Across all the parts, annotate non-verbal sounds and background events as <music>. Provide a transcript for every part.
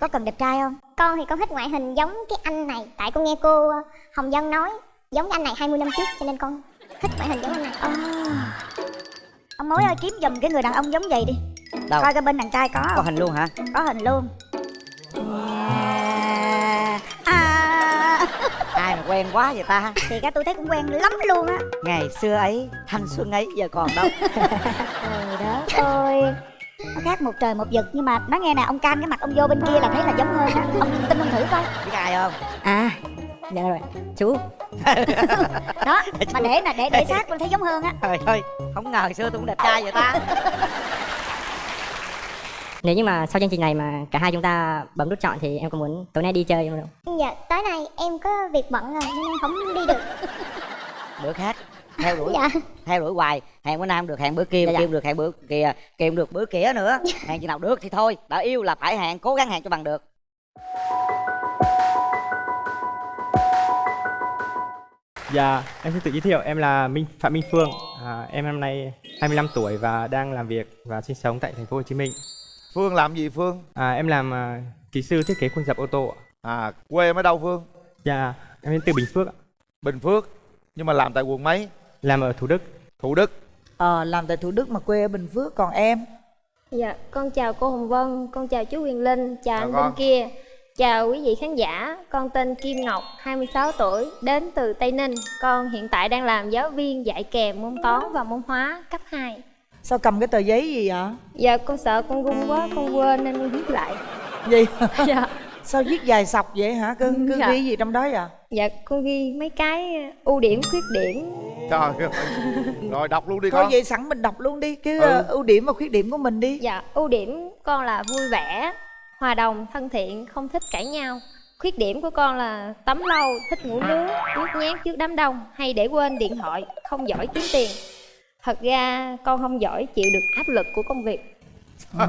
có cần đẹp trai không? Con thì con thích ngoại hình giống cái anh này. Tại con nghe cô ờ, hồng vân nói giống cái anh này 20 năm trước cho nên con thích ngoại hình giống anh này. À. ông mối ơi kiếm giùm cái người đàn ông giống vậy đi. Đâu? Coi cái bên đàn trai có có không hình luôn hả? Có hình luôn. À, <laughs> ai mà quen quá vậy ta? Thì cái tôi thấy cũng quen lắm luôn á. Ngày xưa ấy thanh xuân ấy giờ còn đâu. <laughs> Trời đất ơi nó khác một trời một vực nhưng mà nói nghe nè ông can cái mặt ông vô bên kia là thấy là giống hơn á ông tin ông thử coi. Biết ai không? À dạ rồi chú. <laughs> Đó mà để nè để để sát con thấy giống hơn á. Trời ơi không ngờ xưa tôi cũng đẹp trai vậy ta. <laughs> Nếu như mà sau chương trình này mà cả hai chúng ta bấm nút chọn thì em có muốn tối nay đi chơi không? dạ tối nay em có việc bận rồi nên em không đi được. Bữa khác theo đuổi dạ theo đuổi hoài hẹn bữa nay không được hẹn bữa kia Dạ, dạ. kia không được hẹn bữa kia kia không được bữa kia nữa hẹn chừng nào được thì thôi đã yêu là phải hẹn cố gắng hẹn cho bằng được Dạ, em xin tự giới thiệu, em là Minh Phạm Minh Phương. À, em năm nay 25 tuổi và đang làm việc và sinh sống tại thành phố Hồ Chí Minh. Phương làm gì Phương? À, em làm à, kỹ sư thiết kế khuôn dập ô tô. ạ. À quê em ở đâu Phương? Dạ, em đến từ Bình Phước. ạ. Bình Phước Nhưng mà làm tại quận mấy? Làm ở Thủ Đức. Thủ Đức Ờ, làm tại Thủ Đức mà quê ở Bình Phước Còn em? Dạ, con chào cô Hồng Vân, con chào chú Quyền Linh, chào Chào anh con. bên kia Chào quý vị khán giả, con tên Kim Ngọc, 26 tuổi, đến từ Tây Ninh Con hiện tại đang làm giáo viên dạy kèm môn toán và môn hóa cấp 2 Sao cầm cái tờ giấy gì vậy? Dạ, con sợ con run quá, con quên nên con viết lại Gì? <laughs> Dạ, Sao viết dài sọc vậy hả? Cứ, cứ Dạ. ghi gì trong đó vậy? dạ con ghi mấy cái ưu điểm, khuyết điểm Trời ơi Rồi đọc luôn đi Thôi con vậy sẵn mình đọc luôn đi Cái Ừ. ờ, ưu điểm và khuyết điểm của mình đi Dạ, ưu điểm con là vui vẻ, hòa đồng, thân thiện, không thích cãi nhau Khuyết điểm của con là tắm lâu, thích ngủ nướng, nhút nhát trước đám đông Hay để quên điện thoại, không giỏi kiếm tiền Thật ra con không giỏi chịu được áp lực của công việc ừ.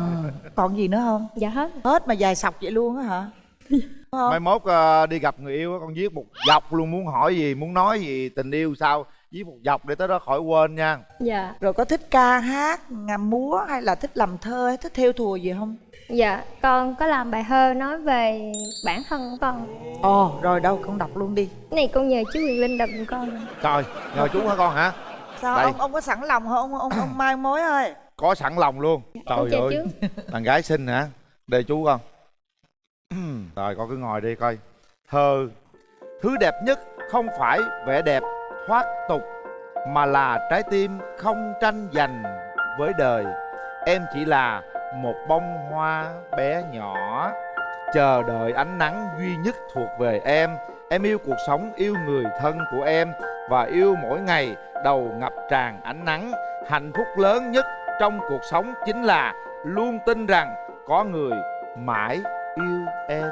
Còn gì nữa không? Dạ hết Hết mà dài sọc vậy luôn á hả? Không? Mai mốt ờ, đi gặp người yêu á, con viết một dọc luôn Muốn hỏi gì, muốn nói gì, tình yêu sao Viết một dọc để tới đó khỏi quên nha Dạ, Rồi có thích ca hát, ngắm múa hay là thích làm thơ hay thích theo thùa gì không? dạ con có làm bài thơ nói về bản thân của con Ồ, rồi đâu con đọc luôn đi Cái này con nhờ chú Quyền Linh đọc giùm con Trời, nhờ chú hả con hả? Sao Đây. ông ông có sẵn lòng không? Ông ông, ông mai mối ơi Có sẵn lòng luôn Con Trời ơi, đàn gái xinh hả? Đây chú con <clears throat> Rồi con cứ ngồi đi coi. Thơ Thứ đẹp nhất không phải vẻ đẹp thoát tục Mà là trái tim không tranh giành với đời. Em chỉ là một bông hoa bé nhỏ Chờ đợi ánh nắng duy nhất thuộc về em. Em yêu cuộc sống, yêu người thân của em Và yêu mỗi ngày đầu ngập tràn ánh nắng. Hạnh phúc lớn nhất trong cuộc sống chính là Luôn tin rằng có người mãi yêu em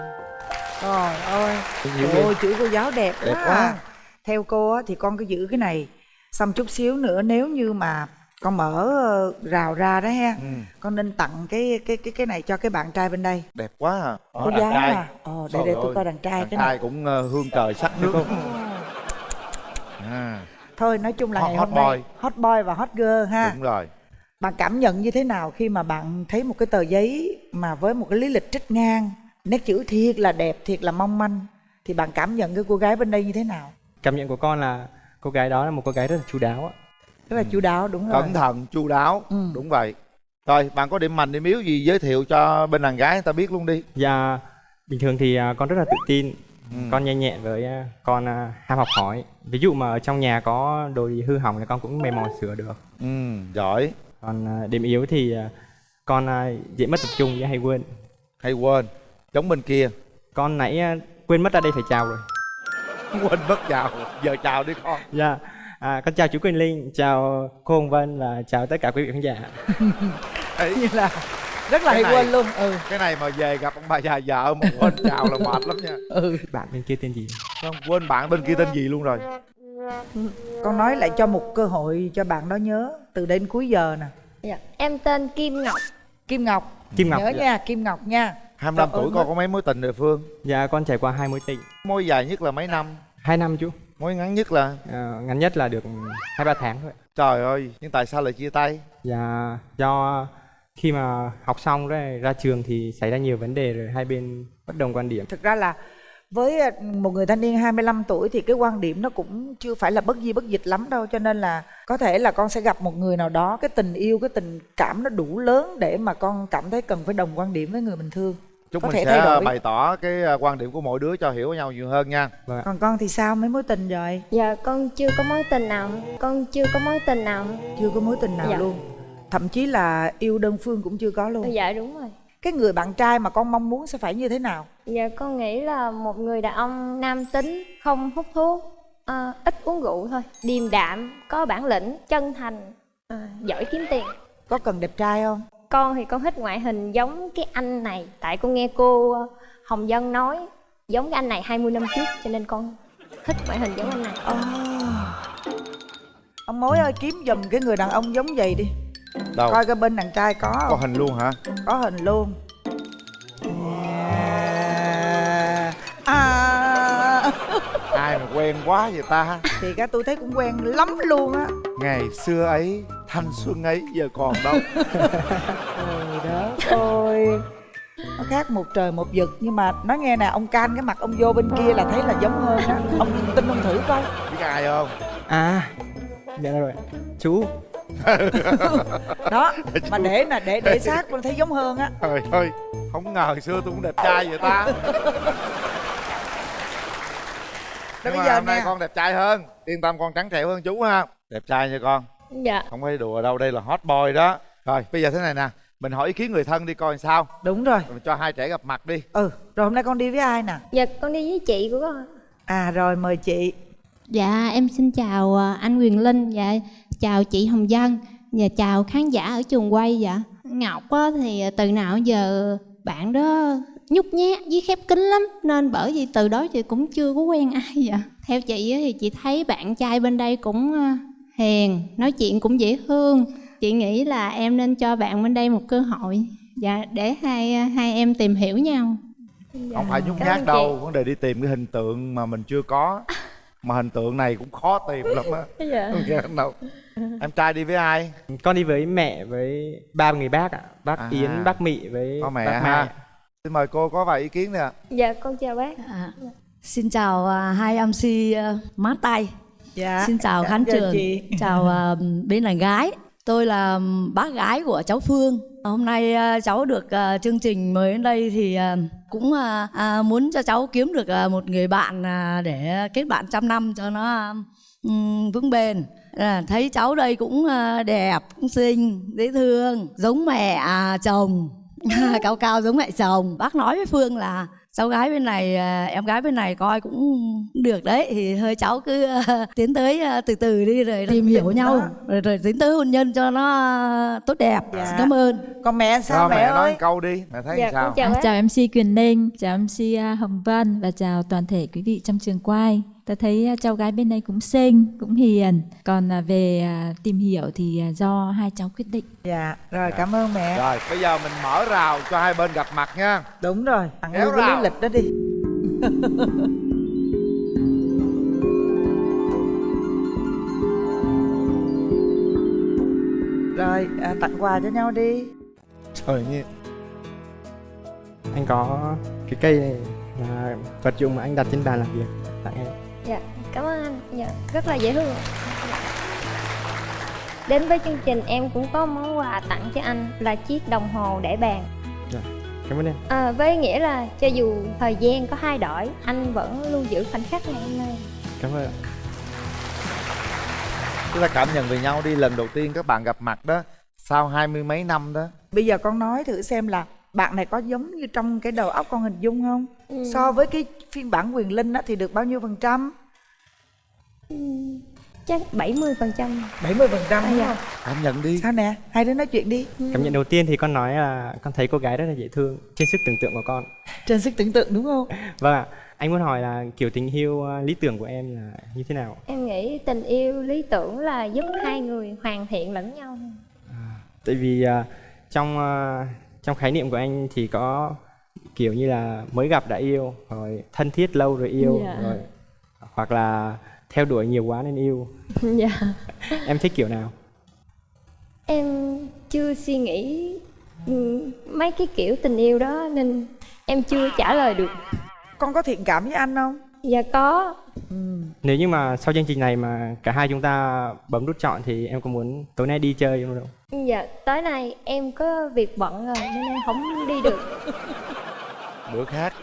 Trời ơi Trời ơi, chữ cô giáo đẹp, Đẹp quá, quá. à. Theo cô á, thì con cứ giữ cái này. Xong chút xíu nữa nếu như mà con mở ờ, rào ra đó ha ừ, Con nên tặng cái cái cái cái này cho cái bạn trai bên đây. Đẹp quá à. Cô đàn giáo trai. à. Ờ, để Trời để tôi coi đàn trai Đàn cái trai này cũng ờ, hương trời sắc nước. À, Thôi nói chung là Hot- ngày hot hôm nay boy. Hot boy và hot girl ha. Đúng rồi. Bạn cảm nhận như thế nào khi mà bạn thấy một cái tờ giấy Mà với một cái lý lịch trích ngang Nét chữ thiệt là đẹp, thiệt là mong manh Thì bạn cảm nhận cái cô gái bên đây như thế nào? Cảm nhận của con là cô gái đó là một cô gái rất là chu đáo. ạ. Rất là chu đáo đúng rồi Cẩn thận, chu đáo Ừ. Đúng vậy Rồi bạn có điểm mạnh điểm yếu gì giới thiệu cho bên đàn gái người ta biết luôn đi Và bình thường thì à, con rất là tự tin, ừ. con nhanh nhẹn với à, con à, ham học hỏi. Ví dụ mà ở trong nhà có đồ gì hư hỏng thì con cũng mày mò sửa được. ừ, Giỏi Còn điểm yếu thì con à, dễ mất tập trung với hay quên. Hay quên Giống bên kia Con nãy à, quên mất ra đây phải chào rồi. <laughs> Quên mất chào Giờ chào đi con Dạ. À, con chào chú Quỳnh Linh, chào cô Hồng Vân và chào tất cả quý vị khán giả. Đấy, Như là rất là Cái hay này- quên luôn Ừ Cái này mà về gặp ông bà già vợ mà quên chào là mệt lắm nha ừ Bạn bên kia tên gì? Không, quên bạn bên kia tên gì luôn rồi Con nói lại cho một cơ hội cho bạn đó nhớ Từ đến cuối giờ nè dạ. Em tên Kim Ngọc Kim Ngọc Kim Ngọc. Nhớ nha Kim Ngọc nha 25 Trời tuổi con có mấy mối tình rồi Phương Dạ con trải qua hai mối tình. Mối dài nhất là mấy năm Hai năm chú. Mối ngắn nhất là Ờ, ngắn nhất là được hai ba tháng thôi. Trời ơi Nhưng tại sao lại chia tay Dạ do khi mà học xong rồi ra trường thì xảy ra nhiều vấn đề rồi hai bên bất đồng quan điểm thực ra là với à, một người thanh niên 25 tuổi thì cái quan điểm nó cũng chưa phải là bất di bất dịch lắm đâu cho nên là có thể là con sẽ gặp một người nào đó cái tình yêu cái tình cảm nó đủ lớn để mà con cảm thấy cần phải đồng quan điểm với người mình thương. Chúc Có mình thể sẽ thay đổi. bày tỏ cái à, quan điểm của mỗi đứa cho hiểu nhau nhiều hơn nha. Còn con thì sao? Mấy mối tình rồi? Dạ con chưa có mối tình nào. Con chưa có mối tình nào. Chưa có mối tình nào Dạ. luôn. Thậm chí là yêu đơn phương cũng chưa có luôn. Dạ đúng rồi. Cái người bạn trai mà con mong muốn sẽ phải như thế nào Dạ con nghĩ là một người đàn ông nam tính Không hút thuốc ờ, Ít uống rượu thôi Điềm đạm Có bản lĩnh Chân thành ờ, Giỏi kiếm tiền. Có cần đẹp trai không? Con thì con thích ngoại hình giống cái anh này Tại con nghe cô ờ, Hồng Dân nói Giống cái anh này 20 năm trước Cho nên con thích ngoại hình giống anh này. Ồ. ông mối ơi kiếm giùm cái người đàn ông giống vậy đi. Đâu? Coi cái bên đàn trai có có không? hình luôn hả? Có hình luôn à, ai mà quen quá vậy ta? Thì cái tôi thấy cũng quen lắm luôn á. Ngày xưa ấy thanh xuân ấy giờ còn đâu. Trời đất ơi nó khác một trời một vực nhưng mà nói nghe nè ông can cái mặt ông vô bên kia là thấy là giống hơn á. Ông tin ông thử coi. Biết ai không? À dạ rồi. Chú. <laughs> Đó mà để nè để để sát con thấy giống hơn á. Trời ơi không ngờ xưa tôi cũng đẹp trai vậy ta <laughs> Đó Nhưng bây mà giờ hôm nay nè. con đẹp trai hơn. Yên tâm con trắng trẻo hơn chú ha. Đẹp trai nha con. Dạ. Không phải đùa đâu đây là hot boy đó. Rồi bây giờ thế này nè. Mình hỏi ý kiến người thân đi coi sao. Đúng rồi. Mình cho hai trẻ gặp mặt đi. Ừ rồi hôm nay con đi với ai nè? Dạ con đi với chị của con. À rồi mời chị. Dạ em xin chào à, anh Quyền Linh. Dạ chào chị Hồng Dân Và chào khán giả ở trường quay. Dạ Ngọc á, thì từ nào giờ bạn đó nhút nhát với khép kín lắm. Nên bởi vì từ đó chị cũng chưa có quen ai dạ Theo chị á, thì chị thấy bạn trai bên đây cũng à, hiền Nói chuyện cũng dễ thương. Chị nghĩ là em nên cho bạn bên đây một cơ hội. Dạ để hai hai em tìm hiểu nhau. Không phải nhút Cảm nhát đâu vấn đề đi tìm cái hình tượng mà mình chưa có. Mà hình tượng này cũng khó tìm lắm á. <laughs> Dạ. Không nghe đâu. Em trai đi với ai? Con đi với mẹ với ba người bác ạ. Bác À. yến bác mị với có mẹ bác ha? Mai xin mời cô có vài ý kiến nè Dạ con chào bác À, xin chào à, hai MC uh, mát tay. dạ Xin chào dạ, khán chào trường. chị. Chào à, bên đàn gái. Tôi là bác gái của cháu Phương. Hôm nay à, cháu được à, chương trình mời đến đây thì à, cũng à, à, muốn cho cháu kiếm được à, một người bạn à, để kết bạn trăm năm cho nó à, ừm, vững bền. À, thấy cháu đây cũng à, đẹp, cũng xinh, dễ thương, giống mẹ à, chồng. <laughs> cao cao giống mẹ chồng. Bác nói với Phương là cháu gái bên này à, em gái bên này coi cũng được đấy. Thì hơi cháu cứ à, <laughs> tiến tới à, từ từ đi rồi tìm hiểu nhau. rồi, rồi tiến tới hôn nhân cho nó à, tốt đẹp. Dạ. Cảm ơn. Còn mẹ sao mẹ, mẹ nói ơi? một câu đi. Mẹ thấy Dạ sao? chào bác Chào MC Quyền Linh, chào MC à, Hồng Vân và chào toàn thể quý vị trong trường quay. Ta thấy à, cháu gái bên đây cũng xinh, cũng hiền. Còn à, về à, tìm hiểu thì do hai cháu quyết định. dạ rồi cảm ơn mẹ. Rồi bây giờ mình mở rào cho hai bên gặp mặt nha. Đúng rồi thằng yêu cái rào. lý lịch đó đi. <laughs> Rồi à, tặng quà cho nhau đi. Trời như anh có cái cây này là vật dụng mà anh đặt trên bàn làm việc. Tặng em Dạ, cảm ơn anh. Dạ, rất là dễ thương. Dạ. Đến với chương trình em cũng có món quà tặng cho anh là chiếc đồng hồ để bàn. cảm ơn em À, với nghĩa là cho dù thời gian có thay đổi, anh vẫn lưu giữ khoảnh khắc ngày hôm nay. cảm ơn ạ. chúng ta cảm nhận về nhau đi lần đầu tiên các bạn gặp mặt đó sau hai mươi mấy năm đó bây giờ con nói thử xem là bạn này có giống như trong cái đầu óc con hình dung không? Ừ. so với cái phiên bản quyền linh á thì được bao nhiêu phần trăm? Ừ, chắc 70 phần trăm. 70 phần trăm đúng dạ. không? Cảm nhận đi. Sao nè? Hai đứa nói chuyện đi. Cảm nhận đầu tiên thì con nói là con thấy cô gái rất là dễ thương trên sức tưởng tượng của con. Trên sức tưởng tượng đúng không? <laughs> Vâng ạ. Anh muốn hỏi là kiểu tình yêu ờ, lý tưởng của em là như thế nào? Em nghĩ tình yêu lý tưởng là giúp hai người hoàn thiện lẫn nhau. tại vì à, trong à, trong khái niệm của anh thì có kiểu như là mới gặp đã yêu rồi thân thiết lâu rồi yêu Dạ. rồi hoặc là theo đuổi nhiều quá nên yêu <laughs> dạ. em thích kiểu nào Em chưa suy nghĩ ừ, mấy cái kiểu tình yêu đó nên em chưa trả lời được con có thiện cảm với anh không dạ có Nếu như mà sau chương trình này mà cả hai chúng ta bấm nút chọn thì em có muốn tối nay đi chơi không? đâu? dạ tối nay em có việc bận rồi nên em không đi được bữa khác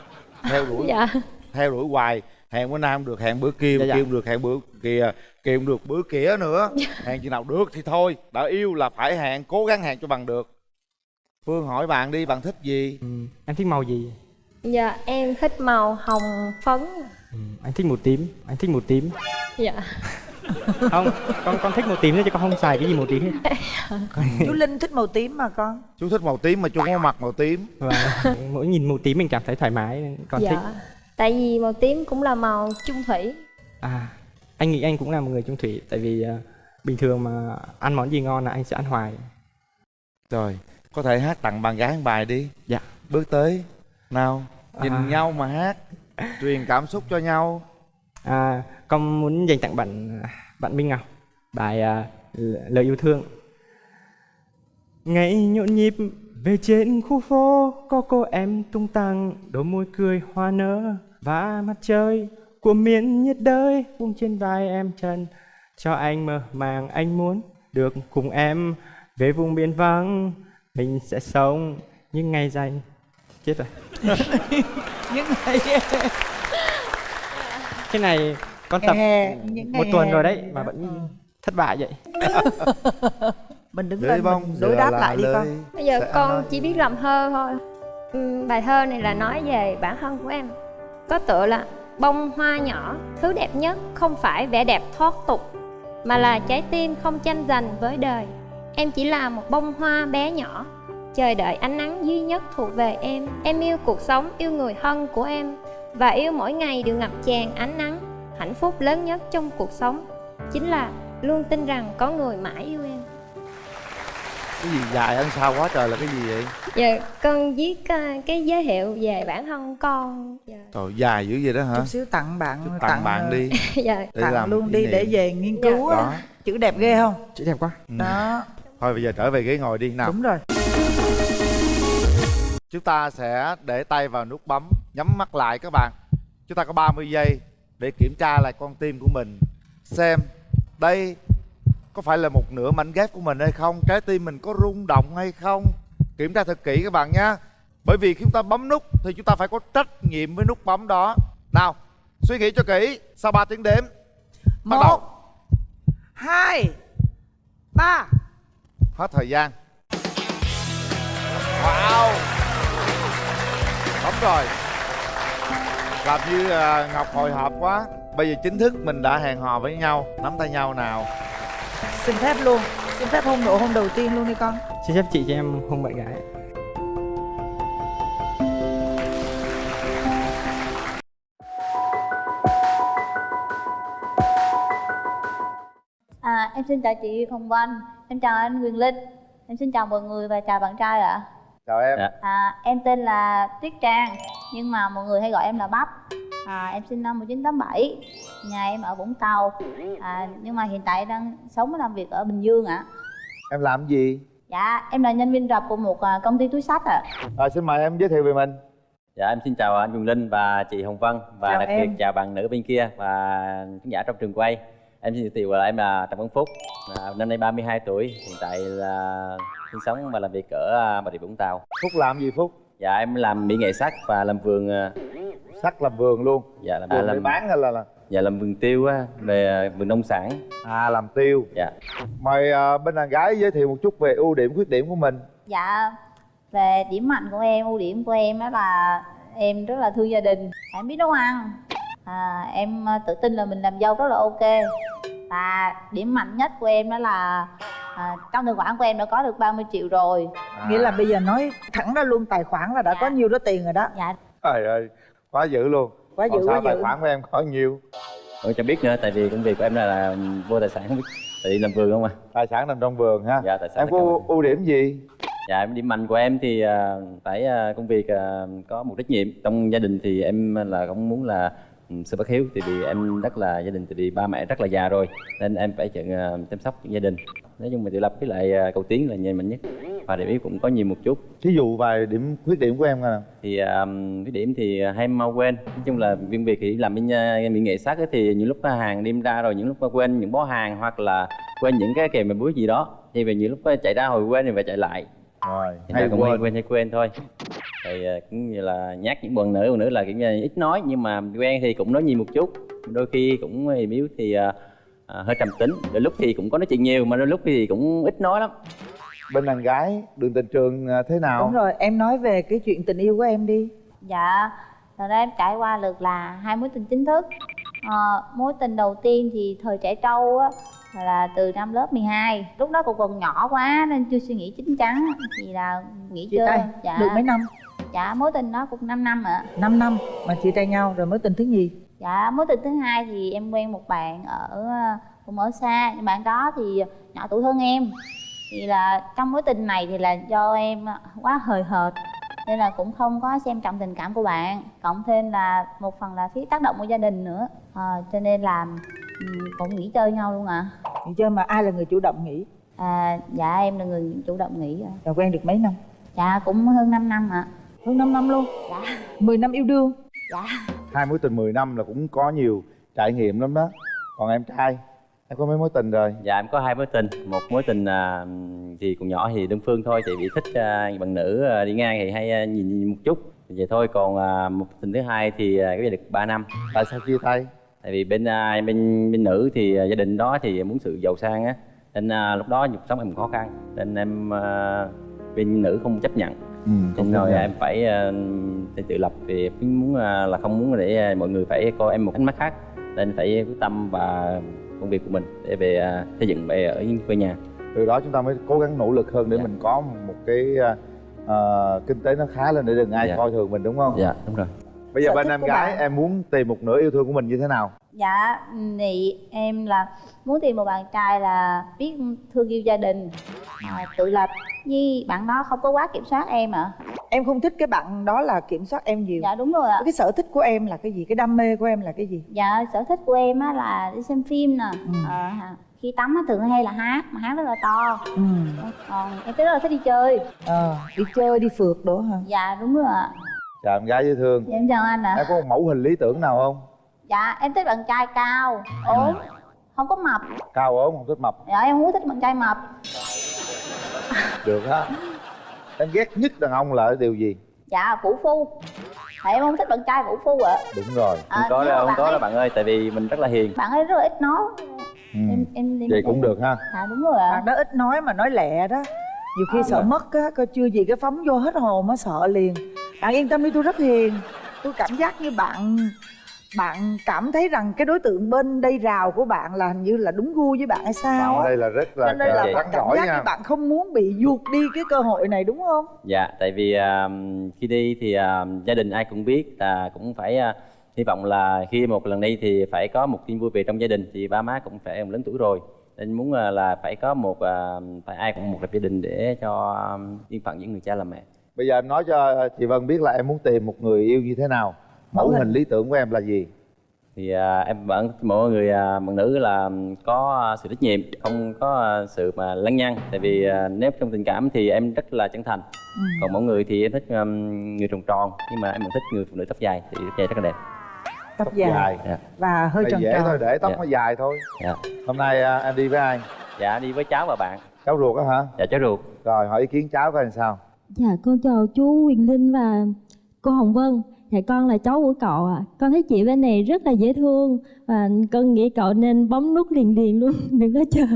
theo đuổi dạ theo đuổi hoài hẹn bữa nay không được hẹn bữa kia Dạ, bữa dạ. kia không được hẹn bữa kia kia không được bữa kia nữa hẹn chừng nào được thì thôi đã yêu là phải hẹn cố gắng hẹn cho bằng được phương hỏi bạn đi bạn thích gì Ừ, Em thích màu gì? dạ em thích màu hồng phấn Ừ, Anh thích màu tím, anh thích màu tím. dạ <laughs> Không, con con thích màu tím chứ con không xài cái gì màu tím hết. <laughs> chú linh thích màu tím mà con chú thích màu tím mà chú không có mặc màu tím Và mỗi nhìn màu tím mình cảm thấy thoải mái con dạ thích. tại vì màu tím cũng là màu chung thủy À, anh nghĩ anh cũng là một người trung thủy tại vì à, bình thường mà ăn món gì ngon là anh sẽ ăn hoài. rồi có thể hát tặng bạn gái một bài đi Dạ. bước tới nào nhìn À. nhau mà hát truyền cảm xúc cho nhau. À, con muốn dành tặng bạn bạn Minh Ngọc bài à, lời yêu thương. Ngày nhộn nhịp về trên khu phố có cô em tung tăng đôi môi cười hoa nở và mặt trời của miền nhiệt đới buông trên vai em chân cho anh mơ màng anh muốn được cùng em về vùng biển vắng. Mình sẽ sống những ngày dài. Chết rồi <laughs> những ngày cái này con tập hè một tuần hè. rồi đấy mà vẫn thất bại vậy <laughs> mình đứng lên bông mình đối đáp lại đi con bây giờ con nói. chỉ biết làm thơ thôi Ừm, bài thơ này là nói về bản thân của em có tựa là bông hoa nhỏ thứ đẹp nhất không phải vẻ đẹp thoát tục mà là trái tim không tranh giành với đời em chỉ là một bông hoa bé nhỏ chờ đợi ánh nắng duy nhất thuộc về em em yêu cuộc sống yêu người thân của em và yêu mỗi ngày đều ngập tràn ánh nắng hạnh phúc lớn nhất trong cuộc sống chính là luôn tin rằng có người mãi yêu em cái gì dài ăn sao quá trời là cái gì vậy Dạ, con viết ờ, cái giới thiệu về bản thân con. Dạ. trời dài dữ vậy đó hả chút xíu tặng bạn Chút tặng bạn đi <laughs> dạ. để tặng làm luôn đi để niệm. về nghiên cứu Đó. á chữ đẹp ghê không chữ đẹp quá Ừ. đó thôi bây giờ trở về ghế ngồi đi nào đúng rồi chúng ta sẽ để tay vào nút bấm nhắm mắt lại các bạn. Chúng ta có 30 giây để kiểm tra lại con tim của mình xem đây có phải là một nửa mảnh ghép của mình hay không trái tim mình có rung động hay không. Kiểm tra thật kỹ các bạn nhé. Bởi vì khi chúng ta bấm nút thì chúng ta phải có trách nhiệm với nút bấm đó. Nào suy nghĩ cho kỹ sau 3 tiếng đếm. Bắt đầu. Một hai ba. Hết thời gian. Wow rồi. Làm như à, ngọc hồi hộp quá. Bây giờ chính thức mình đã hẹn hò với nhau. Nắm tay nhau nào. Xin phép luôn. Xin phép hôn nụ hôn đầu tiên luôn đi con. Xin phép chị cho em hôn bạn gái. À, em xin chào chị Hồng Vân, em chào anh Quyền Linh, em xin chào mọi người và chào bạn trai ạ. Chào em Dạ. À, em tên là Tuyết Trang, nhưng mà mọi người hay gọi em là Bắp. À, em sinh năm 1987, nhà em ở Vũng Tàu. À, nhưng mà hiện tại đang sống và làm việc ở Bình Dương ạ. em làm gì Dạ, em là nhân viên rập của một à, công ty túi xách ạ. à, xin mời em giới thiệu về mình Dạ em xin chào anh Quyền Linh và chị Hồng Vân và Chào đặc em. biệt chào bạn nữ bên kia và khán giả trong trường quay. Em xin giới thiệu là em là Trần Văn Phúc, à, năm nay 32 tuổi, hiện tại là sinh sống và làm việc ở à, Bà Rịa Vũng Tàu. phúc làm gì phúc Dạ em làm mỹ nghệ sắt và làm vườn à, sắc làm vườn luôn dạ làm vườn à, để làm bán hay là, là dạ làm vườn tiêu á, về à, vườn nông sản. à làm tiêu Dạ. mời à, bên đàn gái giới thiệu một chút về ưu điểm khuyết điểm của mình Dạ, về điểm mạnh của em, ưu điểm của em đó là em rất là thương gia đình, em biết nấu ăn. À, em tự tin là mình làm dâu rất là ok. Và điểm mạnh nhất của em đó là à, trong tài khoản của em đã có được 30 triệu rồi. à. nghĩa là bây giờ nói thẳng ra luôn tài khoản là đã có nhiều đó tiền rồi đó. Dạ, trời ơi quá dữ luôn. Quá Còn dữ sao quá tài dữ. khoản của em có nhiều Tôi chẳng biết nữa tại vì công việc của em là, là vô tài sản không biết tại vì làm vườn không à. tài sản nằm trong vườn ha. Dạ tài sản em có ưu- ưu điểm gì? Dạ em điểm mạnh của em thì à, phải à, công việc à, có một trách nhiệm. Trong gia đình thì em là cũng muốn là ừ, sự bất hiếu tại vì em rất là gia đình tại vì ba mẹ rất là già rồi nên em phải chọn ờ, chăm sóc gia đình. Nói chung mình tự lập với lại ờ, cầu tiến là nhìn mạnh nhất và điểm yếu cũng có nhiều một chút. Thí dụ vài điểm khuyết điểm của em nào. Thì um, cái điểm thì hay mau quên. Nói chung là viên việc thì làm bên mỹ nghệ sát ấy, thì những lúc hàng đêm ra rồi những lúc quên những bó hàng hoặc là quên những cái kèm bài búa gì đó thì về những lúc chạy ra hồi quên thì phải chạy lại rồi. Hay cũng hay quên. quên hay quên thôi. Thì uh, cũng như là nhát những bọn nữ bọn nữ là kiểu như ít nói nhưng mà quen thì cũng nói nhiều một chút. Đôi khi cũng mềm yếu thì uh, uh, hơi trầm tính. Đôi lúc thì cũng có nói chuyện nhiều mà đôi lúc thì cũng ít nói lắm. Bên đàn gái đường tình trường à, thế nào? Đúng rồi em nói về cái chuyện tình yêu của em đi. Dạ thật ra em trải qua được là hai mối tình chính thức. Ờ, mối tình đầu tiên thì thời trẻ trâu á là từ năm lớp 12 lúc đó cũng còn nhỏ quá nên chưa suy nghĩ chín chắn. Thì là nghĩ chia chơi. tay dạ. được mấy năm? Dạ mối tình đó cũng 5 năm ạ. 5 năm mà chia tay nhau rồi mối tình thứ nhì? Dạ mối tình thứ hai thì em quen một bạn ở cũng ở xa. Nhưng bạn đó thì nhỏ tuổi hơn em. Thì là trong mối tình này thì là do em quá hời hợt nên là cũng không có xem trọng tình cảm của bạn. Cộng thêm là một phần là phía tác động của gia đình nữa à, cho nên là ừ, cũng nghỉ chơi nhau luôn ạ. À. nghỉ chơi mà ai là người chủ động nghỉ? À dạ em là người chủ động nghỉ ạ rồi quen được mấy năm? Dạ cũng hơn 5 năm ạ. À. hơn 5 năm luôn? Dạ. 10 năm yêu đương? Dạ. Hai mối tình 10 năm là cũng có nhiều trải nghiệm lắm đó. Còn em trai em có mấy mối tình rồi? Dạ em có hai mối tình. Một mối tình à, thì còn nhỏ thì đơn phương thôi tại vì thích à, bạn nữ à, đi ngang thì hay à, nhìn, nhìn một chút. Vậy thôi. Còn à, một tình thứ hai thì à, cái được 3 năm. Tại sao chia tay tại vì bên à, bên bên nữ thì à, gia đình đó thì muốn sự giàu sang á nên à, lúc đó cuộc sống em khó khăn nên em bên nữ không chấp nhận. Ừ, nên rồi em phải uh, tự lập vì muốn là không muốn để mọi người phải coi em một ánh mắt khác nên phải quyết tâm và công việc của mình để về xây dựng về ở quê nhà. Từ đó chúng ta mới cố gắng nỗ lực hơn để dạ. mình có một cái uh, kinh tế nó khá lên để đừng ai dạ. coi thường mình đúng không? Dạ đúng rồi bây giờ bên em gái bạn. em muốn tìm một nửa yêu thương của mình như thế nào? Dạ thì em là muốn tìm một bạn trai là biết thương yêu gia đình à, tự lập. Như bạn đó không có quá kiểm soát em ạ. À. em không thích cái bạn đó là kiểm soát em nhiều. Dạ đúng rồi ạ. Cái sở thích của em là cái gì? Cái đam mê của em là cái gì? Dạ sở thích của em á là đi xem phim nè. Ừ. à, khi tắm á thường hay là hát mà hát rất là to. Ừ. còn em rất là thích đi chơi. Ờ à, đi chơi đi phượt đó hả? Dạ đúng rồi ạ chào em gái dễ thương. Dạ, em chào anh ạ. À. em có một mẫu hình lý tưởng nào không? Dạ em thích bạn trai cao ốm không có mập. Cao ốm không thích mập. Dạ em muốn thích bạn trai mập. Được á em ghét nhất đàn ông là điều gì? Dạ vũ phu. Tại em không thích bạn trai vũ phu ạ. À. đúng rồi. À, không có đâu không có đâu bạn ơi tại vì mình rất là hiền. Bạn ấy rất là ít nói. Ừ. em em, em vậy cũng được ha. À đúng rồi ạ. À. bạn đó ít nói mà nói lẹ đó. Nhiều khi à, sợ rồi. mất á coi chưa gì cái phóng vô hết hồn á sợ liền bạn yên tâm đi tôi rất hiền. Tôi cảm giác như bạn bạn cảm thấy rằng cái đối tượng bên đây rào của bạn là hình như là đúng gu với bạn hay sao đây là rất là nên là bạn cảm giác nha. như bạn không muốn bị ruột đi cái cơ hội này đúng không? Dạ tại vì uh, khi đi thì uh, gia đình ai cũng biết là cũng phải uh, hy vọng là khi một lần đi thì phải có một tin vui về trong gia đình. Thì ba má cũng phải lớn tuổi rồi nên muốn là phải có một phải ai cũng một lập gia đình để cho yên phận những người cha làm mẹ bây giờ em nói cho chị Vân biết là em muốn tìm một người yêu như thế nào. Mẫu hình lý tưởng của em là gì? Thì à, em vẫn mỗi người à, bạn nữ là có sự trách nhiệm không có à, sự mà lăng nhăng. Tại vì à, nếu trong tình cảm thì em rất là chân thành. Ừ. còn mỗi người thì em thích um, người tròn tròn nhưng mà em vẫn thích người phụ nữ tóc dài. Thì tóc dài rất là đẹp. Tóc, tóc dài, dài. Yeah. và hơi tròn dễ tròn. thôi để tóc yeah. nó dài thôi. Yeah. hôm nay à, em đi với ai? Dạ đi với cháu và bạn. Cháu ruột á hả? Dạ cháu ruột. Rồi hỏi ý kiến cháu coi làm sao dạ con chào chú Quyền Linh và cô Hồng Vân Dạ con là cháu của cậu à Con thấy chị bên này rất là dễ thương Và con nghĩ cậu nên bấm nút liền liền luôn <laughs> Đừng có chờ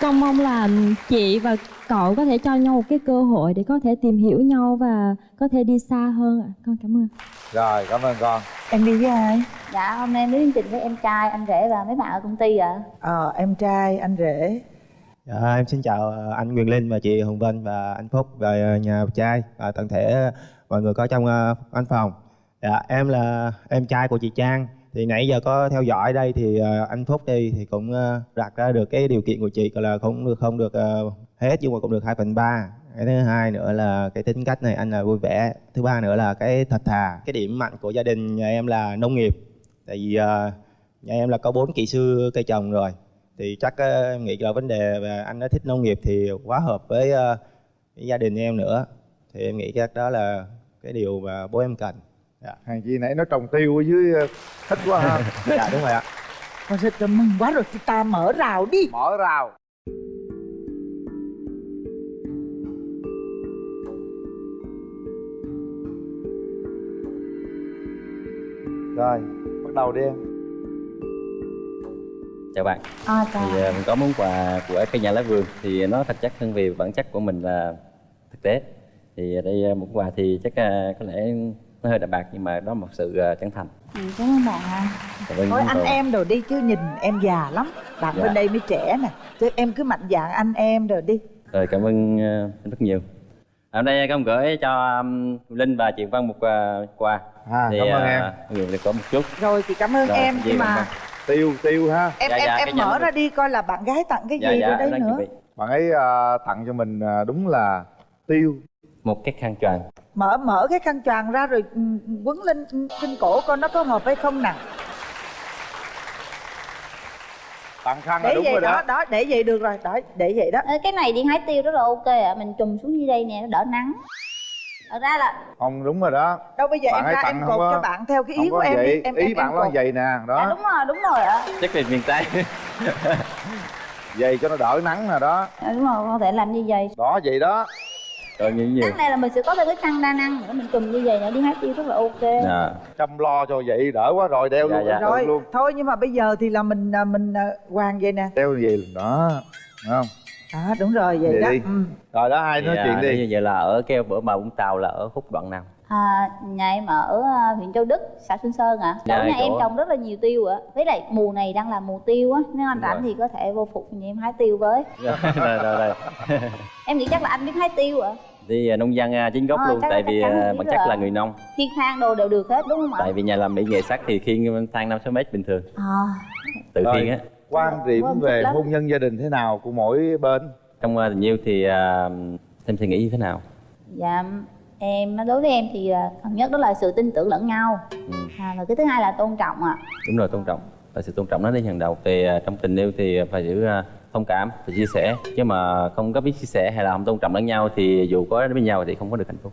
Con mong là chị và cậu có thể cho nhau một cái cơ hội Để có thể tìm hiểu nhau và có thể đi xa hơn ạ à. Con cảm ơn Rồi cảm ơn con Em đi với ai? Dạ hôm nay em đến chương trình với em trai, anh rể và mấy bạn ở công ty ạ à. Ờ em trai, anh rể Dạ, em xin chào ờ, anh Quyền Linh và chị Hồng Vân và anh Phúc và nhà trai và toàn thể mọi người có trong ờ, văn phòng. Dạ, em là em trai của chị Trang. Thì nãy giờ có theo dõi đây thì ờ, anh Phúc đi thì cũng đặt ra được cái điều kiện của chị là không được không được hết nhưng mà cũng được 2 phần ba. Cái thứ hai nữa là cái tính cách này anh là vui vẻ. Thứ ba nữa là cái thật thà. Cái điểm mạnh của gia đình nhà em là nông nghiệp. Tại vì nhà em là có bốn kỹ sư cây trồng rồi thì chắc ờ, em nghĩ là vấn đề và anh đã thích nông nghiệp thì quá hợp với, ờ, với gia đình em nữa. Thì em nghĩ chắc đó là cái điều mà bố em cần. Dạ. hàng chi nãy nó trồng tiêu ở dưới ờ, thích quá ha. <laughs> Dạ đúng rồi ạ. Con rất là mừng quá rồi, chúng ta mở rào đi. Mở rào. Rồi bắt đầu đi em chào bạn. À, chào. thì à, mình có món quà của cây nhà lá vườn. Thì nó thật chất hơn vì bản chất của mình là thực tế. Thì đây à, một quà thì chắc à, có lẽ nó hơi đậm bạc nhưng mà đó một sự chân thành. Ừ, cảm ơn bạn ha. Cảm ơn Thôi anh cậu. em rồi đi chứ nhìn em già lắm. Bạn Dạ. bên đây mới trẻ nè. Chứ em cứ mạnh dạn anh em rồi đi. Rồi cảm ơn anh rất nhiều. À, hôm nay con gửi cho um, linh và chị văn một quà. À, thì cảm ơn à, em. người được có một chút. Rồi thì cảm ơn Rồi, em. nhưng mà? Tiêu tiêu ha. Em Dạ, em dạ, em mở ra đi coi là bạn gái tặng cái Dạ, gì dạ, rồi đây đang nữa. chuẩn bị. bạn ấy ờ, tặng cho mình ờ, đúng là tiêu. Một cái khăn choàng. Mở mở cái khăn choàng ra rồi ừ, quấn lên trên cổ coi nó có hợp hay không nè tặng khăn là Để đúng vậy rồi đó, đó đó, để vậy được rồi, đó, để vậy đó. Ê, cái này đi hái tiêu rất là ok ạ mình trùm xuống dưới đây nè nó đỡ nắng thật ra là không đúng rồi đó. Đâu bây giờ Bạn em ra tặng em cột có- cho bạn theo cái ý của có em vậy. đi. Em, ý em, bạn em nói cột. vậy nè dạ đó đúng rồi đúng rồi ạ. Chắc là miền tây. <laughs> Vậy cho nó đỡ nắng nè đó. À, đúng rồi con thể làm như vậy. Đó vậy đó. Rồi như nhiều nắng này là mình sẽ có thêm cái khăn đa năng nữa mình trùm như vậy nữa đi hái tiêu rất là ok. Dạ. chăm lo cho vậy đỡ quá rồi đeo Dạ, luôn dạ. Rồi, luôn. Thôi nhưng mà bây giờ thì là mình à, mình à, hoàng vậy nè. Đeo gì đó Đúng không Đó, đúng rồi, vậy Vậy đó đi. ừ. rồi đó ai nói Thì, chuyện à, đi Như vậy là ở cái bữa mà Vũng Tàu là ở khúc đoạn nào? à, nhà em ở à, huyện Châu Đức xã Xuân Sơn ạ Dạ, chỗ nhà em trồng rất là nhiều tiêu ạ với lại mùa này đang là mùa tiêu á nếu anh rảnh rồi. thì có thể vô phục nhà em hái tiêu với <laughs> rồi rồi rồi. <laughs> em nghĩ chắc là anh biết hái tiêu ạ Đi à, nông dân à, chính gốc Ờ, luôn chắc- tại vì à, bản chất là người nông. khiên thang đồ đều được hết đúng không ạ Tại vì nhà làm mỹ nghệ sắt thì khiên thang 5 6 mét bình thường, à, tự khiên á. Quan điểm Vâng, thích về hôn nhân gia đình thế nào của mỗi bên Trong à, tình yêu thì à, em suy nghĩ như thế nào? dạ em đối với em thì à, phần nhất đó là sự tin tưởng lẫn nhau Ừ. à, và cái thứ hai là tôn trọng ạ Đúng rồi tôn trọng. Và sự tôn trọng nó đi hàng đầu. Thì à, trong tình yêu thì phải giữ à, thông cảm, phải chia sẻ. Chứ mà không có biết chia sẻ hay là không tôn trọng lẫn nhau thì dù có đến với nhau thì không có được hạnh phúc.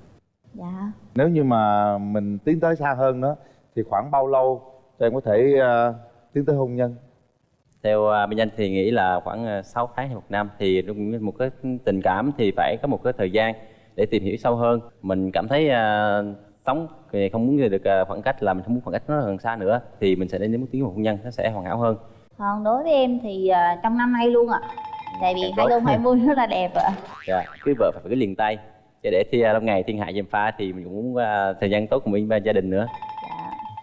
dạ nếu như mà mình tiến tới xa hơn đó thì khoảng bao lâu thì em có thể ờ, tiến tới hôn nhân theo à, bên anh thì nghĩ là khoảng à, 6 tháng hay một năm thì một cái tình cảm thì phải có một cái thời gian để tìm hiểu sâu hơn. Mình cảm thấy à, sống thì không muốn được à, khoảng cách là mình không muốn khoảng cách nó gần xa nữa thì mình sẽ đến đến một tiếng hôn nhân nó sẽ hoàn hảo hơn. Còn đối với em thì à, trong năm nay luôn ạ. Tại vì Càng tốt. 2020 rất là đẹp ạ. Dạ cưới vợ phải cái liền tay. Để để thi à, lâu ngày thiên hạ dèm pha thì mình cũng muốn à, thời gian tốt cùng với gia đình nữa.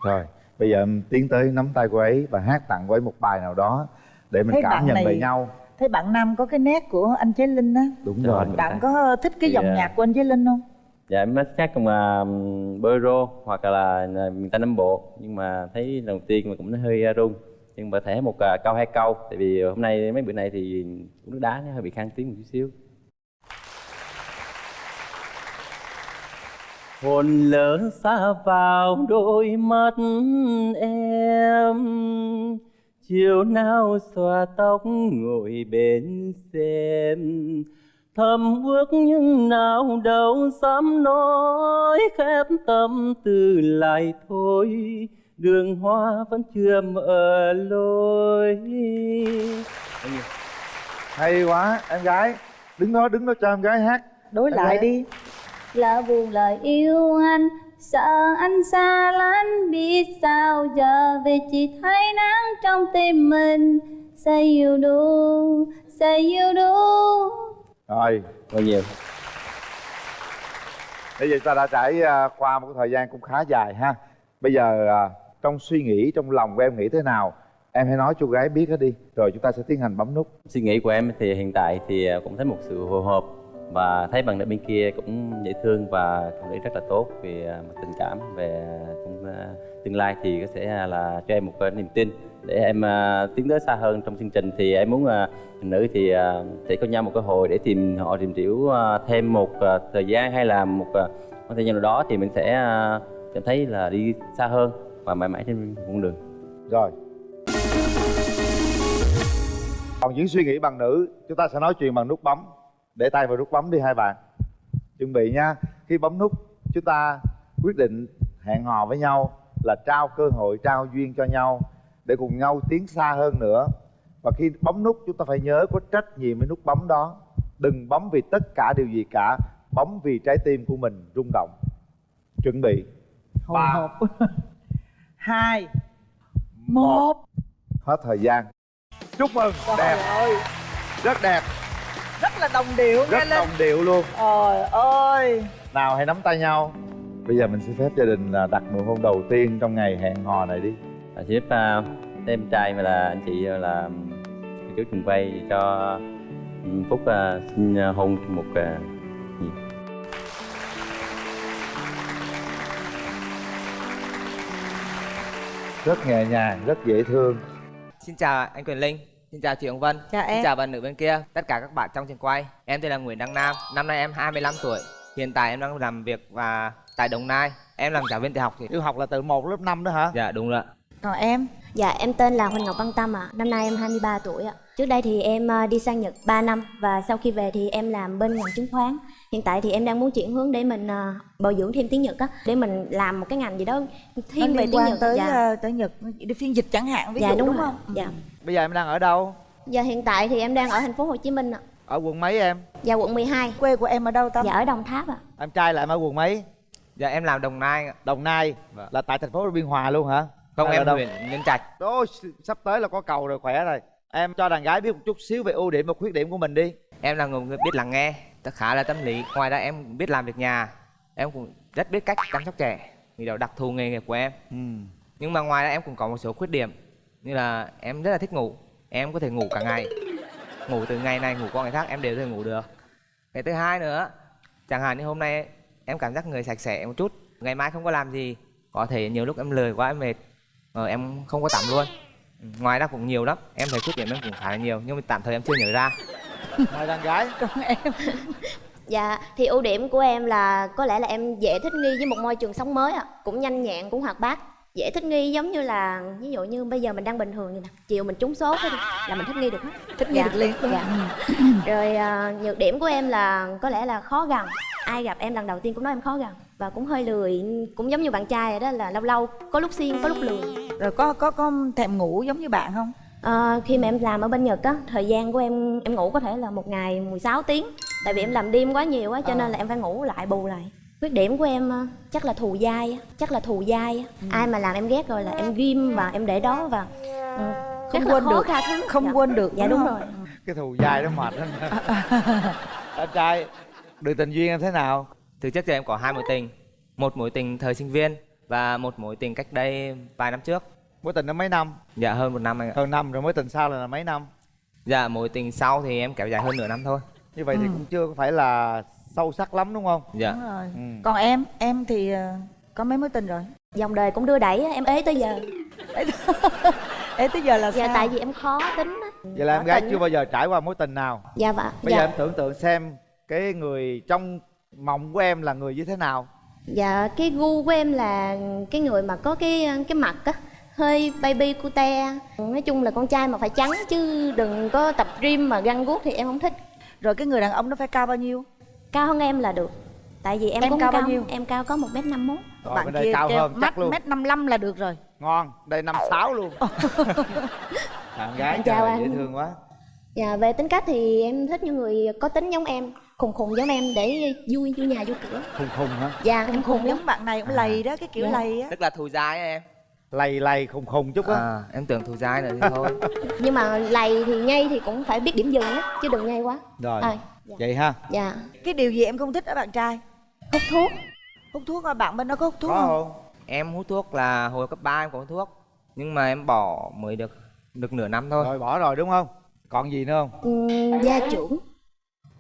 Rồi bây giờ em tiến tới nắm tay cô ấy và hát tặng cô ấy một bài nào đó để mình Thấy cảm bạn nhận này- về nhau. Thấy bạn Nam có cái nét của anh Chế Linh á. Đúng Rồi, Bạn thấy. có thích cái dòng à, nhạc của anh Chế Linh không? dạ em chắc cùng là bolero hoặc là à, miền tây nam bộ. Nhưng mà thấy lần đầu tiên mà cũng hơi à, run. Nhưng mà thể một câu hai câu. Tại vì hôm nay mấy bữa nay thì nước đá nó hơi bị khang tiếng một chút xíu hồn lớn xa vào đôi mắt em. Chiều nào xòa tóc ngồi bên xem. Thầm ước nhưng nào đâu dám nói khép tâm tư lại thôi. Đường hoa vẫn chưa mở lối. Hay quá em gái. Đứng đó đứng đó cho em gái hát. Đối Em lại gái. đi là buồn lời yêu anh sợ anh xa lánh. Biết sao giờ vì chỉ thấy nắng trong tim mình. Say you do say you do. Rồi bao nhiêu? Bây giờ ta đã trải à, qua một thời gian cũng khá dài ha. Bây giờ à, trong suy nghĩ trong lòng của em nghĩ thế nào? Em hãy nói cho gái biết hết đi rồi chúng ta sẽ tiến hành bấm nút. Suy nghĩ của em thì hiện tại thì à, cũng thấy một sự hồi hộp và thấy bạn nữ bên kia cũng dễ thương và phụ nữ rất là tốt về à, mặt tình cảm về trong à, tương lai thì có sẽ à, là cho em một cái niềm tin để em tiến tới xa hơn trong chương trình. Thì em muốn phụ nữ thì sẽ có nhau một cơ hội để tìm họ tìm hiểu thêm một thời gian hay là một à, thời gian nào đó thì mình sẽ cảm thấy là đi xa hơn và mãi mãi trên con đường. Rồi. Còn những suy nghĩ bằng nữ chúng ta sẽ nói chuyện bằng nút bấm để tay vào nút bấm đi hai bạn. Chuẩn bị nha. Khi bấm nút chúng ta quyết định hẹn hò với nhau là trao cơ hội trao duyên cho nhau để cùng nhau tiến xa hơn nữa. Và khi bấm nút chúng ta phải nhớ có trách nhiệm với nút bấm đó. Đừng bấm vì tất cả điều gì cả bấm vì trái tim của mình rung động. Chuẩn bị. Ba. hộp. <laughs> Hai. Một. Hết thời gian. Chúc mừng. Trời đẹp. ơi. Rất đẹp là đồng điệu rất nghe lên. đồng điệu luôn. Trời ơi. Nào hãy nắm tay nhau. Bây giờ mình xin phép gia đình là đặt nụ hôn đầu tiên trong ngày hẹn hò này đi. À, xin phép uh, em trai mà là anh chị à, là cô chú trường quay cho um, phúc uh, xin hôn một uh, nhịp. rất nhẹ nhàng rất dễ thương. Xin chào anh Quyền Linh, xin chào chị Hồng Vân, Chào em. xin chào bạn nữ bên kia, tất cả các bạn trong trường quay. Em tên là Nguyễn Đăng Nam, năm nay em 25 tuổi. Hiện tại em đang làm việc và tại Đồng Nai. Em làm giáo viên tiểu học thì yêu học là từ 1 lớp 5 đó hả? Dạ đúng rồi. ạ. còn em Dạ em tên là Huỳnh Ngọc Văn Tâm ạ. Năm nay em 23 tuổi ạ. Trước đây thì em ờ, đi sang Nhật 3 năm và sau khi về thì em làm bên ngành chứng khoán. Hiện tại thì em đang muốn chuyển hướng để mình ờ, bồi dưỡng thêm tiếng Nhật á, để mình làm một cái ngành gì đó thiên về liên tiếng quan Nhật. tới dạ. ờ, tới nhật đi phiên dịch chẳng hạn ví dạ dụ đúng, đúng, rồi. không Dạ. Bây giờ em đang ở đâu Dạ hiện tại thì em đang ở thành phố Hồ Chí Minh ạ. ở quận mấy em Dạ quận 12. quê của em ở đâu Tâm Dạ ở Đồng Tháp ạ. em trai là em ở quận mấy Dạ em làm Đồng Nai. ạ. đồng nai Vâng. là tại thành phố biên hòa luôn hả Không Hay em huyện Nhân Trạch. Ô, sắp tới là có cầu rồi khỏe rồi em cho đàn gái biết một chút xíu về ưu điểm và khuyết điểm của mình đi Em là người biết lắng nghe, khá là tâm lý. Ngoài ra em biết làm việc nhà. Em cũng rất biết cách chăm sóc trẻ, vì đó đặc thù nghề nghiệp của em. ừ. Nhưng mà ngoài ra em cũng có một số khuyết điểm như là em rất là thích ngủ. Em có thể ngủ cả ngày. Ngủ từ ngày này ngủ qua ngày khác em đều có thể ngủ được. Cái thứ hai nữa, chẳng hạn như hôm nay em cảm giác người sạch sẽ một chút, ngày mai không có làm gì, có thể nhiều lúc em lười quá em mệt, ờ, em không có tắm luôn. Ngoài ra cũng nhiều lắm, em thấy khuyết điểm em cũng khá là nhiều nhưng mà tạm thời em chưa nhớ ra. Mời đàn gái còn em Dạ thì ưu điểm của em là có lẽ là em dễ thích nghi với một môi trường sống mới ạ. Cũng nhanh nhẹn, cũng hoạt bát. Dễ thích nghi giống như là ví dụ như bây giờ mình đang bình thường vậy nè, chiều mình trúng số thôi là mình thích nghi được hết. thích nghi được liền Dạ. <clears throat> Rồi à, nhược điểm của em là có lẽ là khó gần. Ai gặp em lần đầu tiên cũng nói em khó gần và cũng hơi lười, cũng giống như bạn trai rồi đó là lâu lâu có lúc siêng, có lúc lười. rồi có có có thèm ngủ giống như bạn không À, khi mà em làm ở bên Nhật á, thời gian của em em ngủ có thể là một ngày 16 tiếng Tại vì em làm đêm quá nhiều á, cho nên là em phải ngủ lại bù lại Khuyết điểm của em ờ, chắc là thù dai á, chắc là thù dai á Ai mà làm em ghét rồi là em ghim và em để đó và ừ, không quên được không Dạ. quên được Dạ đúng không? rồi cái thù dai đó mệt lắm <laughs> anh trai đường tình duyên em thế nào Từ trước giờ em có hai mối tình, một mối tình thời sinh viên và một mối tình cách đây vài năm trước. mối tình nó mấy năm Dạ hơn một năm anh ạ. hơn năm rồi mối tình sau là, là mấy năm Dạ mối tình sau thì em kéo dài hơn nửa năm thôi. như vậy thì Ừ. cũng chưa phải là sâu sắc lắm đúng không? Dạ. đúng rồi. Ừ. còn em em thì ờ, có mấy mối tình rồi? Dòng đời cũng đưa đẩy em ế tới giờ. Ê <laughs> tới giờ. Là Dạ sao? tại vì em khó tính á. Vậy là em gái chưa bao giờ trải qua mối tình nào? Dạ vâng bây dạ. giờ em tưởng tượng xem cái người trong mộng của em là người như thế nào. Dạ cái gu của em là cái người mà có cái cái mặt á hơi baby cute. Nói chung là con trai mà phải trắng chứ đừng có tập gym mà găng guốc thì em không thích. Rồi cái người đàn ông nó phải cao bao nhiêu cao hơn em là được. Tại vì em, Em cũng cao cao, bao nhiêu? em cao có một m năm Rồi, bạn bên đây kia cao hơn mắt chắc luôn. mét năm mươi là được rồi. Ngon đây năm sáu luôn. <laughs> Bạn gái chào trời anh. dễ thương quá. Dạ về tính cách thì em thích những người có tính giống em khùng khùng giống em để vui vui nhà vui cửa. Khùng khùng hả? Dạ em khùng lắm giống bạn này cũng lầy đó cái kiểu Dạ. lầy á. Tức là thù dai á em. lầy lầy khùng khùng chút á. À, em tưởng thù dai nữa thì thôi. <laughs> nhưng mà lầy thì nhây thì cũng phải biết điểm dừng á chứ đừng nhây quá. Rồi. À, dạ. vậy ha? Dạ. Cái điều gì em không thích ở bạn trai? Hút thuốc. Hút thuốc à bạn bên đó có hút thuốc có không? không? Em hút thuốc là hồi cấp 3 em có hút thuốc. Nhưng mà em bỏ mới được được nửa năm thôi. rồi bỏ rồi đúng không? Còn gì nữa không? Ừm, gia trưởng.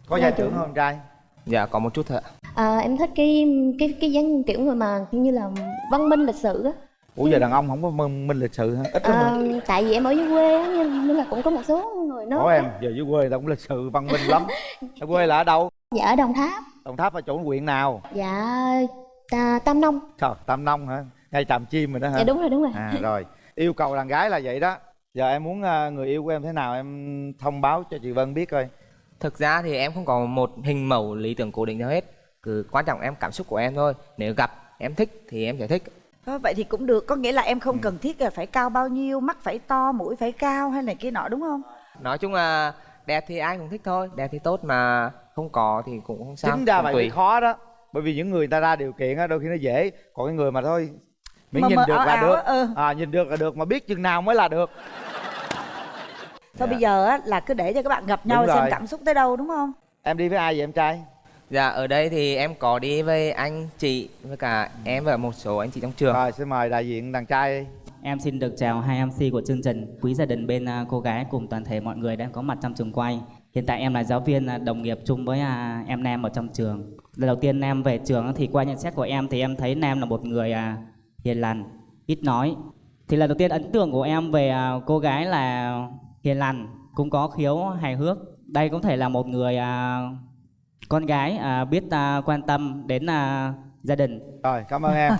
Có gia trưởng không trai? Dạ có một chút thôi ạ. À, em thích cái cái cái dáng kiểu người mà như là văn minh lịch sự á ủa giờ đàn ông không có minh, minh lịch sự hả? Ít lắm à, hả? tại vì em ở dưới quê á nên, nên là cũng có một số người nói. Ủa em giờ dưới quê tao cũng lịch sự văn minh lắm. <laughs> Ở quê là ở đâu? Dạ ở đồng tháp. Đồng tháp là chỗ huyện nào? Dạ ta, tam nông. Trời tam nông hả? Ngay tràm chim rồi đó hả? Dạ đúng rồi đúng rồi. À rồi. Yêu cầu đàn gái là vậy đó. Giờ em muốn ờ, người yêu của em thế nào em thông báo cho chị vân biết coi. Thực ra thì em không có một hình mẫu lý tưởng cố định nào hết. Cứ quan trọng em cảm xúc của em thôi. Nếu gặp em thích thì em sẽ thích Ờ, vậy thì cũng được có nghĩa là em Ừ. không cần thiết là phải cao bao nhiêu mắt phải to mũi phải cao hay này kia nọ đúng không nói chung là đẹp thì ai cũng thích thôi đẹp thì tốt mà không có thì cũng không sao chính ra vậy tùy. khó đó bởi vì những người ta ra điều kiện á đôi khi nó dễ còn cái người mà thôi miễn nhìn được ảo là ảo được ừ. à nhìn được là được mà biết chừng nào mới là được thôi Dạ. bây giờ á, là cứ để cho các bạn gặp Đúng nhau xem rồi. cảm xúc tới đâu đúng không em đi với ai vậy em trai dạ ở đây thì em có đi với anh chị với cả em và một số anh chị trong trường rồi xin mời đại diện đàn trai Em xin được chào hai MC của chương trình, quý gia đình bên à, cô gái cùng toàn thể mọi người đang có mặt trong trường quay. Hiện tại em là giáo viên à, đồng nghiệp chung với à, em Nam ở trong trường. Lần đầu tiên Nam về trường thì qua nhận xét của em thì em thấy Nam là một người hiền lành, ít nói. Thì lần đầu tiên ấn tượng của em về cô gái là hiền lành, cũng có khiếu hài hước. Đây cũng thể là một người con gái à, biết à, quan tâm đến à, gia đình. Rồi, cảm ơn em.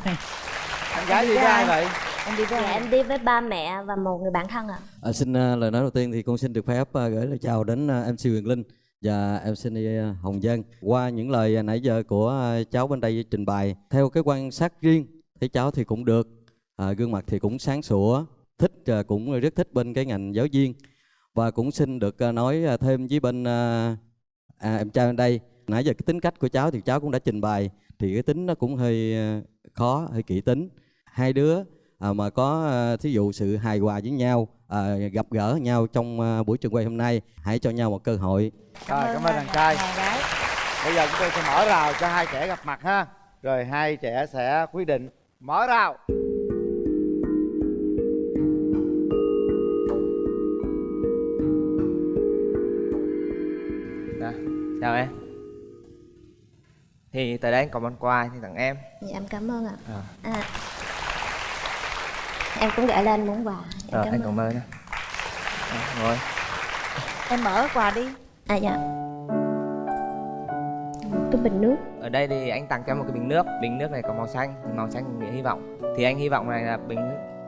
Anh gái đi với ai vậy? em đi với dạ em đi với ba mẹ và một người bạn thân ạ À, xin uh, lời nói đầu tiên thì con xin được phép uh, gửi lời chào đến uh, MC Huyền Linh và MC uh, Hồng Dân. Qua những lời uh, nãy giờ của uh, cháu bên đây trình bày, theo cái quan sát riêng thấy cháu thì cũng được, à, gương mặt thì cũng sáng sủa, thích uh, cũng rất thích bên cái ngành giáo viên và cũng xin được uh, nói uh, thêm với bên uh, à, em trai bên đây. Nãy giờ cái tính cách của cháu thì cháu cũng đã trình bày thì cái tính nó cũng hơi uh, khó, hơi kỹ tính. Hai đứa à, mà có à, thí dụ sự hài hòa với nhau à, gặp gỡ nhau trong à, buổi trường quay hôm nay hãy cho nhau một cơ hội Rồi, cảm ơn đàn trai. Bây giờ chúng tôi sẽ mở rào cho hai trẻ gặp mặt ha. Rồi hai trẻ sẽ quyết định. Mở rào. Chào em? Thì tới đây anh có món quà thì tặng em. Dạ em cảm ơn ạ. À, à, em cũng gửi lên món quà. Em rồi cảm anh cảm ơn nhé Dạ, ngồi. Em mở quà đi. À dạ. Một cái bình nước. Ở đây thì anh tặng cho em một cái bình nước. Bình nước này có màu xanh màu xanh nghĩa hy vọng. Thì anh hy vọng này là bình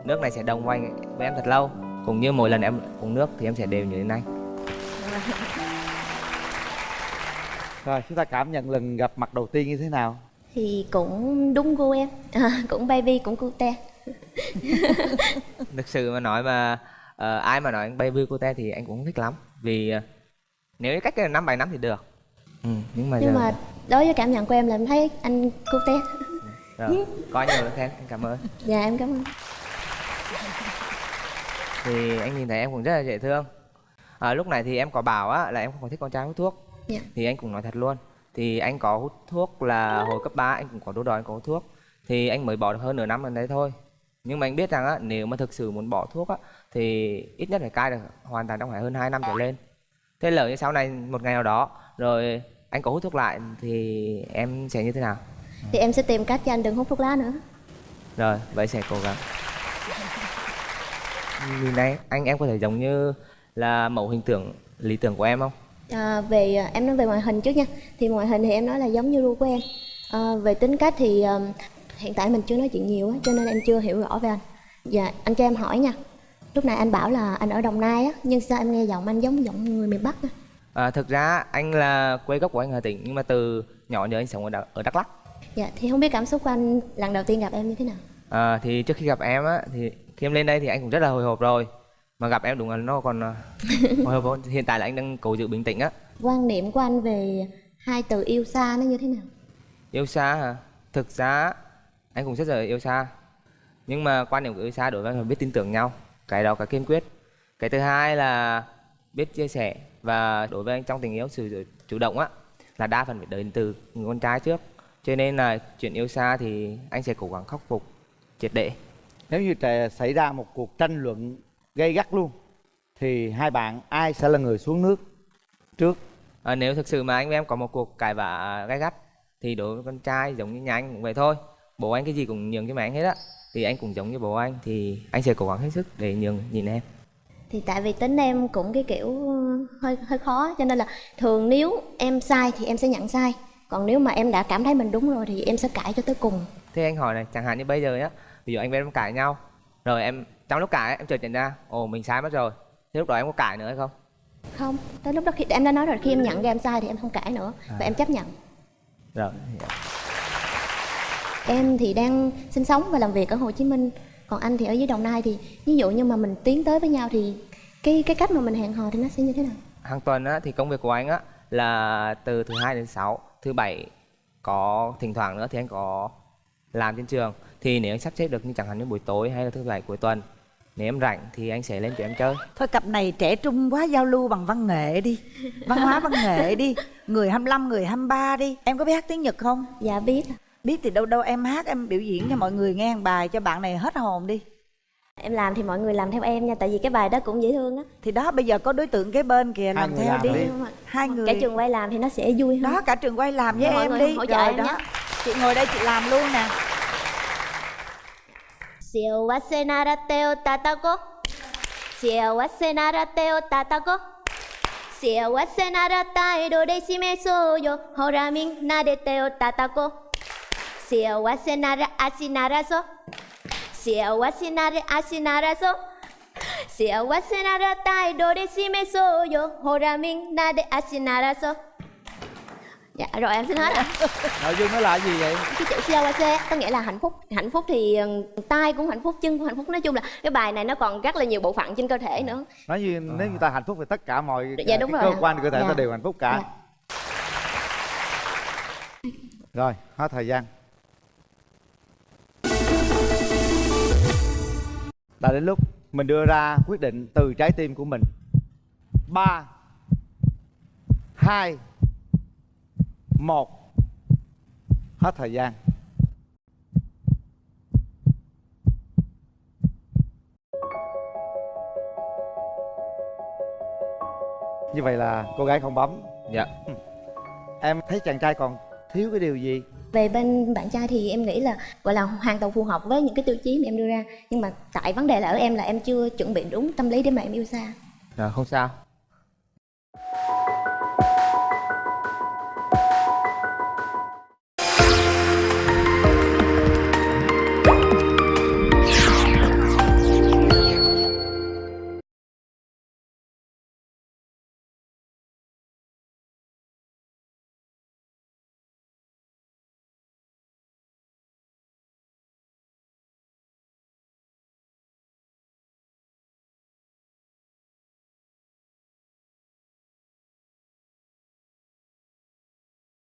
nước này sẽ đồng quanh với em thật lâu. Cũng như mỗi lần em uống nước thì em sẽ đều nhớ đến anh <laughs> Rồi chúng ta cảm nhận lần gặp mặt đầu tiên như thế nào? thì cũng đúng gu em. À, cũng baby cũng cute thực sự mà nói mà ờ, ai mà nói anh baby cô te thì anh cũng thích lắm. Vì ờ, nếu như cách cái năm bảy năm thì được. Ừ, nhưng mà nhưng giờ mà đối với cảm nhận của em là em thấy anh cute rồi, có nhiều lời khen anh cảm ơn. Dạ em cảm ơn. Thì anh nhìn thấy em cũng rất là dễ thương. À, lúc này thì em có bảo á là em không có thích con trai hút thuốc Dạ. thì anh cũng nói thật luôn. Thì anh có hút thuốc là hồi cấp 3 anh cũng có đứa đòi anh có hút thuốc. Thì anh mới bỏ được hơn nửa năm gần đấy thôi. Nhưng mà anh biết rằng á nếu mà thực sự muốn bỏ thuốc á thì ít nhất phải cai được hoàn toàn trong phải hơn 2 năm trở lên. Thế lỡ như sau này một ngày nào đó rồi anh có hút thuốc lại thì em sẽ như thế nào? Thì em sẽ tìm cách cho anh đừng hút thuốc lá nữa. Rồi vậy sẽ cố gắng. Nhìn này anh em có thể giống như là mẫu hình tượng lý tưởng của em không à, về à, em nói về ngoại hình trước nha. Thì ngoại hình thì em nói là giống như gu của em à, về tính cách thì à, hiện tại mình chưa nói chuyện nhiều á cho nên em chưa hiểu rõ về anh. Dạ anh cho em hỏi nha. Lúc này anh bảo là anh ở đồng nai á nhưng sao em nghe giọng anh giống giọng người miền bắc á? À, thực ra anh là quê gốc của anh Hà Tĩnh nhưng mà từ nhỏ giờ anh sống ở, ở Đắk Lắk. Dạ thì không biết cảm xúc của anh lần đầu tiên gặp em như thế nào? À, thì trước khi gặp em á thì khi em lên đây thì anh cũng rất là hồi hộp rồi mà gặp em đúng là nó còn <laughs> hồi hộp hơn. hiện tại là anh đang cố giữ bình tĩnh á. Quan niệm của anh về hai từ yêu xa nó như thế nào? Yêu xa hả? Thực ra anh cũng rất là yêu xa. Nhưng mà quan điểm của yêu xa đối với anh là biết tin tưởng nhau cái đó cái kiên quyết. Cái thứ hai là biết chia sẻ và đối với anh trong tình yêu sự chủ động á là đa phần phải đến từ người con trai trước. Cho nên là chuyện yêu xa thì anh sẽ cố gắng khắc phục triệt để. Nếu như trẻ xảy ra một cuộc tranh luận gay gắt luôn thì hai bạn ai sẽ là người xuống nước trước? à, nếu thực sự mà anh với em có một cuộc cãi vã gay gắt thì đối với con trai giống như nhà anh cũng vậy thôi. Bố anh cái gì cũng nhường cho mẹ anh hết á. Thì anh cũng giống như bố anh thì anh sẽ cố gắng hết sức để nhường nhìn em. Thì tại vì tính em cũng cái kiểu hơi hơi khó cho nên là thường nếu em sai thì em sẽ nhận sai. Còn nếu mà em đã cảm thấy mình đúng rồi thì em sẽ cãi cho tới cùng. Thế anh hỏi này chẳng hạn như bây giờ nhá ví dụ anh với em cãi nhau rồi em trong lúc cãi em chợt nhận ra ồ mình sai mất rồi. Thế lúc đó em có cãi nữa hay không? Không tới lúc đó khi em đã nói rồi khi em nhận ra em sai thì em không cãi nữa. Và em chấp nhận. Rồi em thì đang sinh sống và làm việc ở Hồ Chí Minh. Còn anh thì ở dưới Đồng Nai thì ví dụ như mà mình tiến tới với nhau thì cái cái cách mà mình hẹn hò thì nó sẽ như thế nào? Hàng tuần á thì công việc của anh á là từ thứ hai đến sáu thứ bảy có thỉnh thoảng nữa thì anh có làm trên trường. Thì nếu anh sắp xếp được như chẳng hạn như buổi tối hay là thứ bảy cuối tuần nếu em rảnh thì anh sẽ lên cho em chơi. Thôi cặp này trẻ trung quá giao lưu bằng văn nghệ đi. Văn hóa văn nghệ đi. Người 25 người 23 đi. Em có biết hát tiếng nhật không? Dạ biết. Biết thì đâu đâu em hát em biểu diễn cho mọi người nghe một bài cho bạn này hết hồn đi. Em làm thì mọi người làm theo em nha tại vì cái bài đó cũng dễ thương á. Thì đó bây giờ có đối tượng kế bên kìa làm theo làm đi. đi. hai người. cả trường quay làm thì nó sẽ vui hơn. Đó cả trường quay làm với Mọi em người đi. hỗ trợ rồi em đó. nhé. chị ngồi đây chị làm luôn nè 幸せなら手を叩こう。幸せなら手を叩こう。幸せなら態度で示そうよ。ほらみんなで手を叩こう。幸せなら足ならそう。幸せなら足ならそう。幸せなら態度で示そうよ。ほらみんなで足ならそう。Dạ rồi em xin hết rồi nội dung nó là gì vậy? Cái chữ COC có nghĩa là hạnh phúc. Hạnh phúc thì ờ, tay cũng hạnh phúc chân cũng hạnh phúc. Nói chung là cái bài này nó còn rất là nhiều bộ phận trên cơ thể nữa. Nói như nếu như ta hạnh phúc thì tất cả mọi Dạ, cái đúng rồi. cơ ạ. quan cơ thể Dạ. ta đều hạnh phúc cả. Rồi hết thời gian. Đã đến lúc mình đưa ra quyết định từ trái tim của mình. Ba hai một hết thời gian. Như vậy là cô gái không bấm. Dạ. Em thấy chàng trai còn thiếu cái điều gì? Về bên bạn trai thì em nghĩ là gọi là hoàn toàn phù hợp với những cái tiêu chí mà em đưa ra. Nhưng mà tại vấn đề là ở em là em chưa chuẩn bị đúng tâm lý để mà em yêu xa. Dạ, không sao